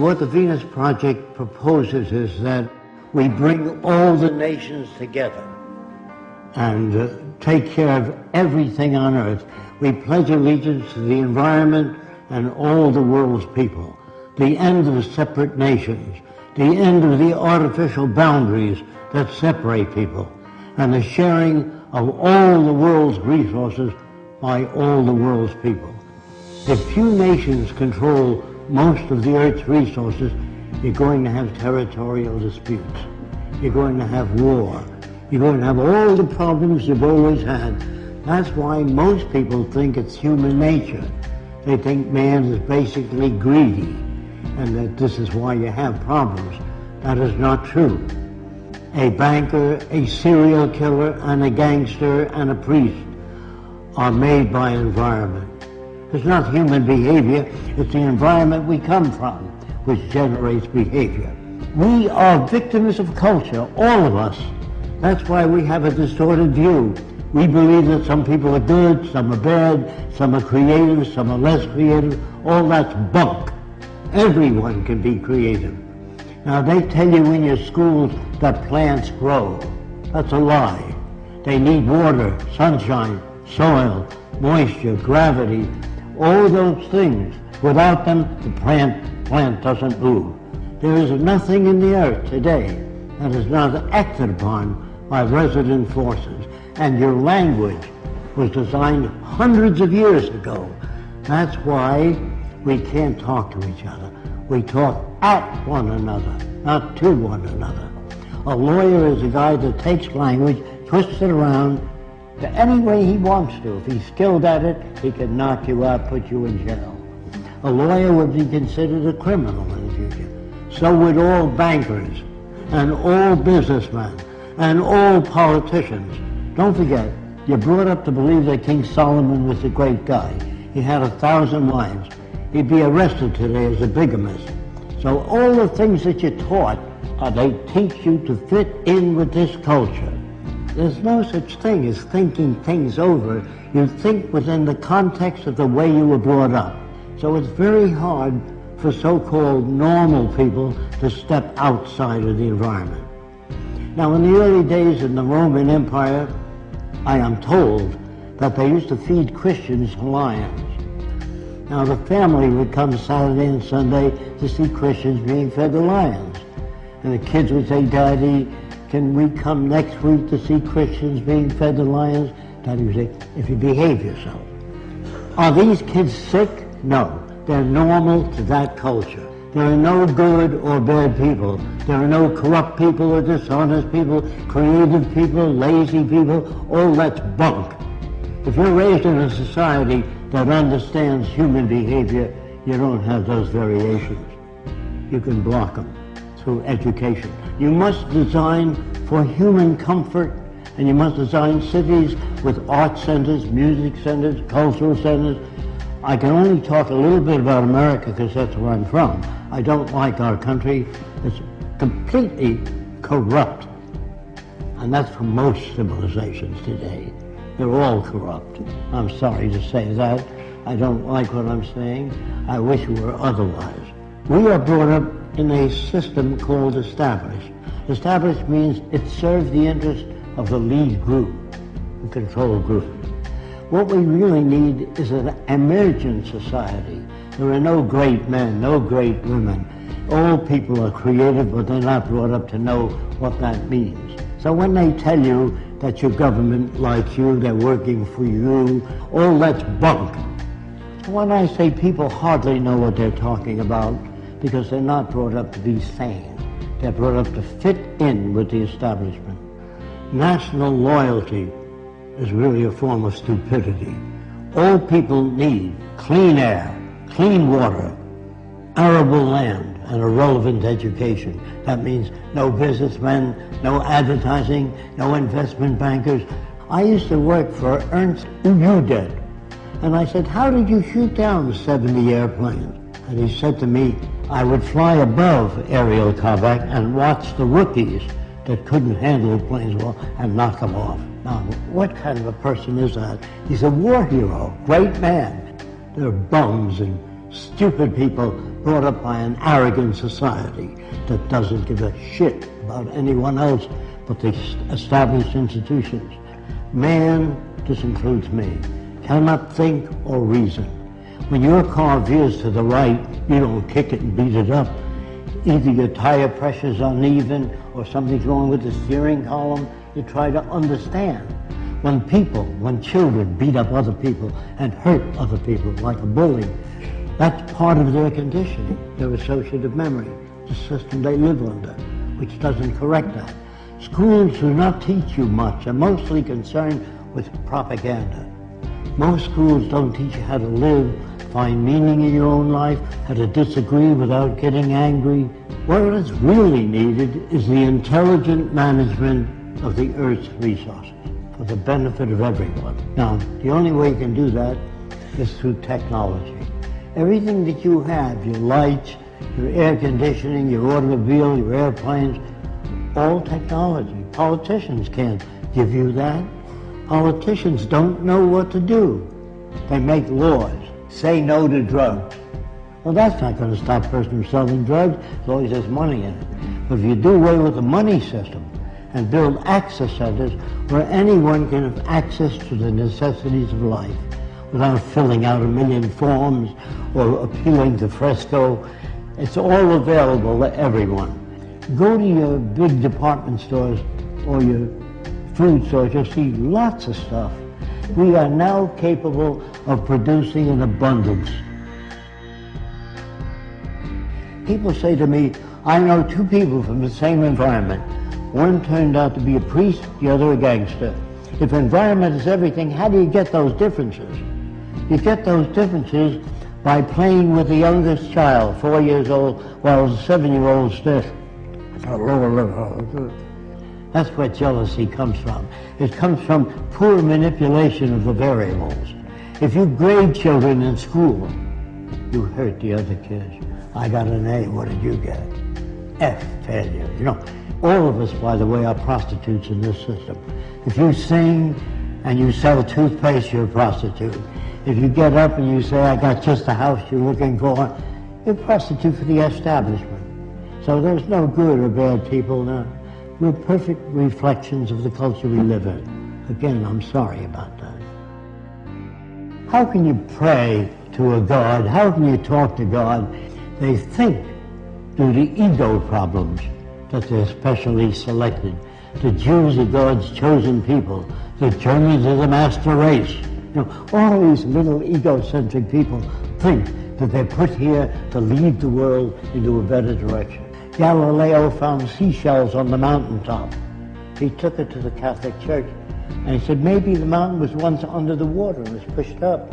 What the Venus Project proposes is that we bring all the nations together and uh, take care of everything on earth. We pledge allegiance to the environment and all the world's people, the end of separate nations, the end of the artificial boundaries that separate people, and the sharing of all the world's resources by all the world's people. If few nations control most of the Earth's resources, you're going to have territorial disputes. You're going to have war. You're going to have all the problems you've always had. That's why most people think it's human nature. They think man is basically greedy and that this is why you have problems. That is not true. A banker, a serial killer, and a gangster, and a priest are made by environment. It's not human behavior, it's the environment we come from which generates behavior. We are victims of culture, all of us. That's why we have a distorted view. We believe that some people are good, some are bad, some are creative, some are less creative. All that's bunk. Everyone can be creative. Now they tell you in your schools that plants grow. That's a lie. They need water, sunshine, soil, moisture, gravity, all those things. Without them, the plant, plant doesn't move. There is nothing in the earth today that is not acted upon by resident forces. And your language was designed hundreds of years ago. That's why we can't talk to each other. We talk at one another, not to one another. A lawyer is a guy that takes language, twists it around, to any way he wants to. If he's skilled at it, he can knock you out, put you in jail. A lawyer would be considered a criminal in the future. So would all bankers and all businessmen and all politicians. Don't forget, you're brought up to believe that King Solomon was a great guy. He had a thousand wives. He'd be arrested today as a bigamist. So all the things that you're taught, uh, they teach you to fit in with this culture. There's no such thing as thinking things over. You think within the context of the way you were brought up. So it's very hard for so-called normal people to step outside of the environment. Now, in the early days in the Roman Empire, I am told that they used to feed Christians lions. Now, the family would come Saturday and Sunday to see Christians being fed the lions. And the kids would say, Daddy, can we come next week to see Christians being fed to lions? Daddy would say, if you behave yourself. Are these kids sick? No. They're normal to that culture. There are no good or bad people. There are no corrupt people or dishonest people, creative people, lazy people. All that's bunk. If you're raised in a society that understands human behavior, you don't have those variations. You can block them through education. You must design for human comfort and you must design cities with art centers, music centers, cultural centers. I can only talk a little bit about America because that's where I'm from. I don't like our country. It's completely corrupt. And that's for most civilizations today. They're all corrupt. I'm sorry to say that. I don't like what I'm saying. I wish it were otherwise. We are brought up in a system called established. Established means it serves the interest of the lead group, the control group. What we really need is an emergent society. There are no great men, no great women. All people are creative, but they're not brought up to know what that means. So when they tell you that your government likes you, they're working for you, all that's bunk. When I say people hardly know what they're talking about, because they're not brought up to be sane. They're brought up to fit in with the establishment. National loyalty is really a form of stupidity. All people need clean air, clean water, arable land, and a relevant education. That means no businessmen, no advertising, no investment bankers. I used to work for Ernst Udet, and I said, how did you shoot down 70 airplanes? And he said to me, I would fly above aerial combat and watch the rookies that couldn't handle planes well and knock them off. Now, what kind of a person is that? He's a war hero, great man. They're bums and stupid people brought up by an arrogant society that doesn't give a shit about anyone else but the established institutions. Man, this includes me, cannot think or reason. When your car veers to the right, you don't kick it and beat it up. Either your tire pressure's uneven or something's wrong with the steering column. You try to understand. When people, when children beat up other people and hurt other people like a bully, that's part of their conditioning, their associative memory, the system they live under, which doesn't correct that. Schools do not teach you much. They're mostly concerned with propaganda. Most schools don't teach you how to live, find meaning in your own life, how to disagree without getting angry. What is really needed is the intelligent management of the Earth's resources for the benefit of everyone. Now, the only way you can do that is through technology. Everything that you have, your lights, your air conditioning, your automobile, your airplanes, all technology. Politicians can't give you that. Politicians don't know what to do. They make laws. Say no to drugs. Well, that's not going to stop a person from selling drugs as long as there's money in it. But if you do away with the money system and build access centers where anyone can have access to the necessities of life without filling out a million forms or appealing to Fresco, it's all available to everyone. Go to your big department stores or your food stores, you'll see lots of stuff. We are now capable of producing an abundance. People say to me, I know two people from the same environment. One turned out to be a priest, the other a gangster. If environment is everything, how do you get those differences? You get those differences by playing with the youngest child, four years old, while the seven-year-old still that's where jealousy comes from. It comes from poor manipulation of the variables. If you grade children in school, you hurt the other kids. I got an A, what did you get? F, failure. You know, all of us, by the way, are prostitutes in this system. If you sing and you sell toothpaste, you're a prostitute. If you get up and you say, I got just the house you're looking for, you're a prostitute for the establishment. So there's no good or bad people. No. We're perfect reflections of the culture we live in. Again, I'm sorry about that. How can you pray to a God? How can you talk to God? They think, due to ego problems, that they're specially selected. The Jews are God's chosen people. The Germans are the master race. You know, all these little egocentric people think that they're put here to lead the world into a better direction. Galileo found seashells on the mountaintop. He took it to the Catholic Church and he said, maybe the mountain was once under the water and was pushed up.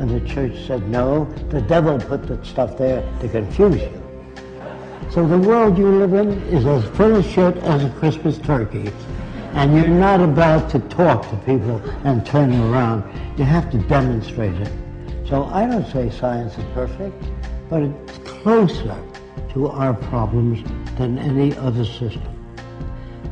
And the church said, no, the devil put that stuff there to confuse you. So the world you live in is as full of shit as a Christmas turkey. And you're not about to talk to people and turn them around. You have to demonstrate it. So I don't say science is perfect, but it's closer to our problems than any other system.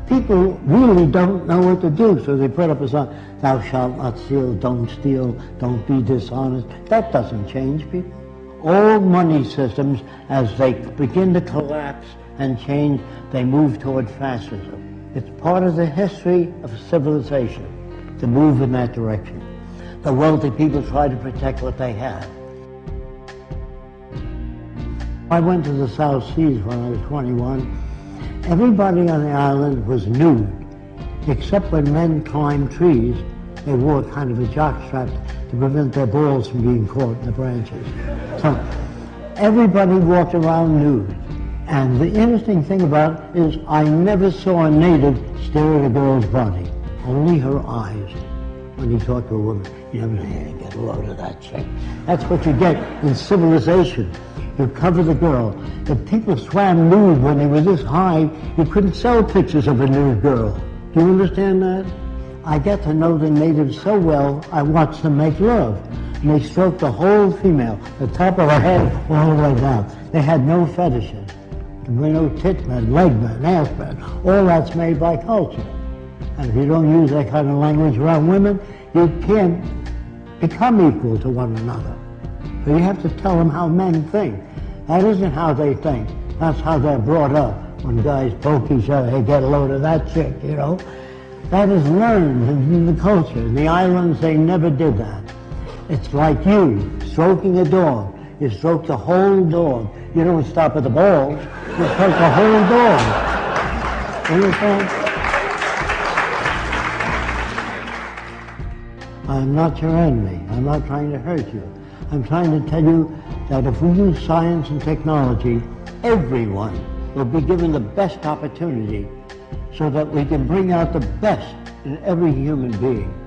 People really don't know what to do, so they put up a sign, thou shalt not steal, don't steal, don't be dishonest. That doesn't change people. All money systems, as they begin to collapse and change, they move toward fascism. It's part of the history of civilization to move in that direction. The wealthy people try to protect what they have. I went to the South Seas when I was 21. Everybody on the island was nude, except when men climbed trees, they wore kind of a jockstrap to prevent their balls from being caught in the branches. So everybody walked around nude. And the interesting thing about it is I never saw a native stare at a girl's body, only her eyes. When you talk to a woman, you never get a load of that chick. That's what you get in civilization to cover the girl. If people swam nude when they were this high, you couldn't sell pictures of a nude girl. Do you understand that? I get to know the natives so well, I watch them make love. And they stroke the whole female, the top of her head all the way down. They had no fetishes. There were no tit men, leg men, ass men. All that's made by culture. And if you don't use that kind of language around women, you can't become equal to one another. You have to tell them how men think. That isn't how they think. That's how they're brought up. When guys poke each other, hey, get a load of that chick, you know. That is learned in the culture. In the islands, they never did that. It's like you stroking a dog. You stroke the whole dog. You don't stop at the balls. You stroke the whole dog. Understand? I'm not your enemy. I'm not trying to hurt you. I'm trying to tell you that if we use science and technology, everyone will be given the best opportunity so that we can bring out the best in every human being.